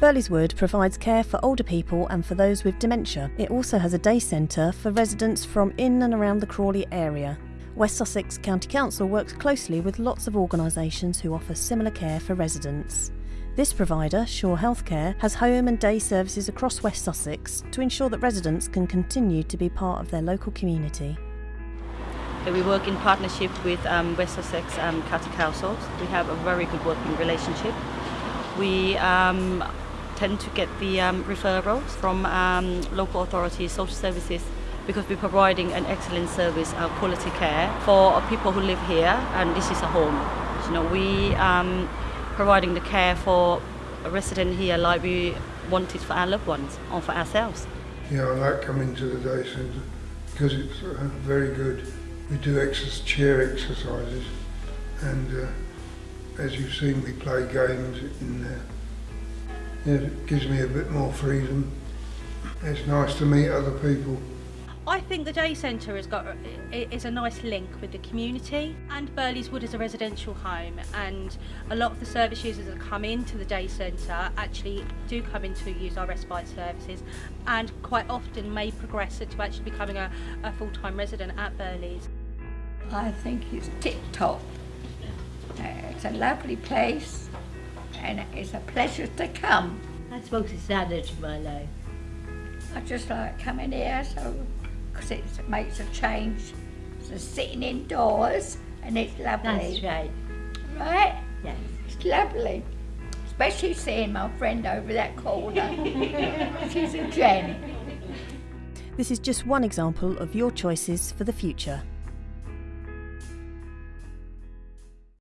Burley's Wood provides care for older people and for those with dementia. It also has a day centre for residents from in and around the Crawley area. West Sussex County Council works closely with lots of organisations who offer similar care for residents. This provider, Shaw Healthcare, has home and day services across West Sussex to ensure that residents can continue to be part of their local community. We work in partnership with um, West Sussex um, County Council. We have a very good working relationship. We um, tend to get the um, referrals from um, local authorities, social services, because we're providing an excellent service, uh, quality care for people who live here, and this is a home. You know, we um, providing the care for a resident here like we want it for our loved ones or for ourselves. Yeah, I like coming to the day centre because it's uh, very good. We do chair exercises and uh, as you've seen we play games in there. Yeah, it gives me a bit more freedom. It's nice to meet other people. I think the day centre has got is a nice link with the community and Burley's Wood is a residential home and a lot of the service users that come into the day centre actually do come in to use our respite services and quite often may progress to actually becoming a, a full-time resident at Burley's. I think it's tip-top. Uh, it's a lovely place and it's a pleasure to come. I suppose it's added to my life. I just like coming here so because it makes a change. So sitting indoors and it's lovely. That's right. Right? Yes. It's lovely. Especially seeing my friend over that corner. She's a Jen. This is just one example of your choices for the future.